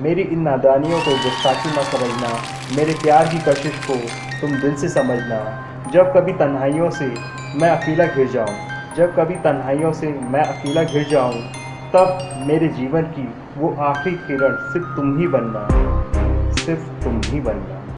मेरी इन नादानियों को गुस्ताखी न समझना, मेरे प्यार की कशिश को तुम दिल से समझना। जब कभी तन्हाइयों से मैं अकेला घिर जाऊँ, जब कभी तन्हाइयों से मैं अकेला घिर जाऊँ, तब मेरे जीवन की वो आखिरी किरण सिर्फ़ तुम ही बनना, सिर्फ़ तुम ही बनना।